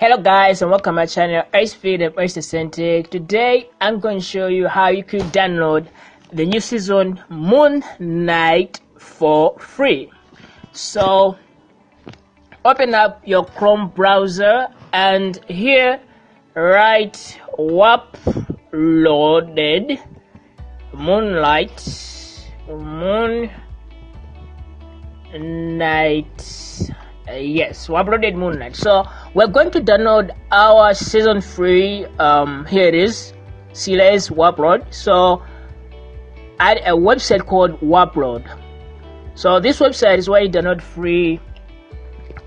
Hello guys and welcome to my channel Icefield and Ice Centric. Today I'm going to show you how you could download the new season Moon Knight for free. So open up your Chrome browser and here write WAP loaded Moonlight Moon Knight uh, yes we uploaded moon knight so we're going to download our season free um here it is CLS Wapload so at a website called Wapload so this website is where you download free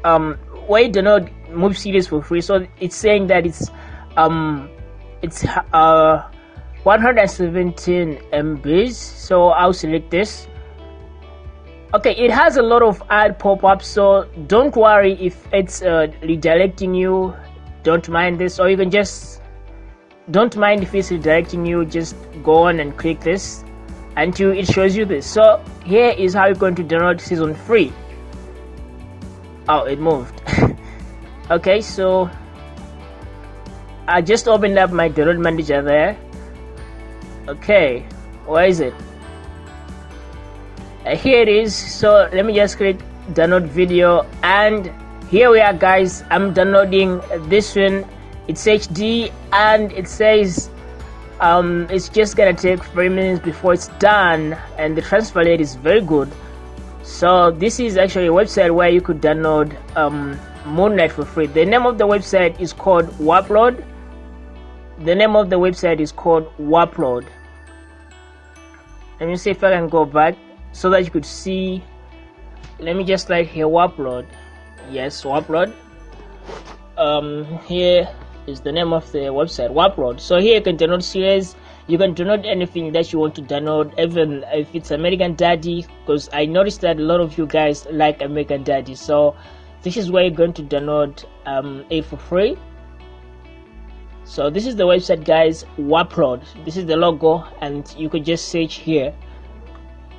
um where you download movie series for free. So it's saying that it's um it's uh 117 MBs so I'll select this okay it has a lot of ad pop-ups so don't worry if it's uh, redirecting you. Don't mind this or you can just don't mind if it's redirecting you. Just go on and click this until it shows you this. So here is how you're going to download season 3 oh it moved. Okay so I just opened up my download manager there. Okay where is it uh, here it is. So let me just click download video. And here we are guys. I'm downloading this one. It's hd and it says um, it's just gonna take three minutes before it's done and the transfer rate is very good. So this is actually a website where you could download um, for free. The name of the website is called Wapload the name of the website is called Wapload let me see if I can go back so that you could see let me just like here warp upload yes warp upload um here is the name of the website warp upload so here you can download series. You can download anything that you want to download even if it's american daddy because i noticed that a lot of you guys like american daddy. So this is where you're going to download um a for free. So this is the website guys Wapload this is the logo and you could just search here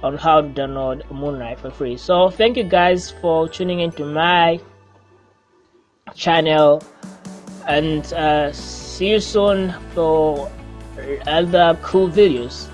on how to download Moon Knight for free. So thank you guys for tuning into my channel and uh, see you soon for other cool videos.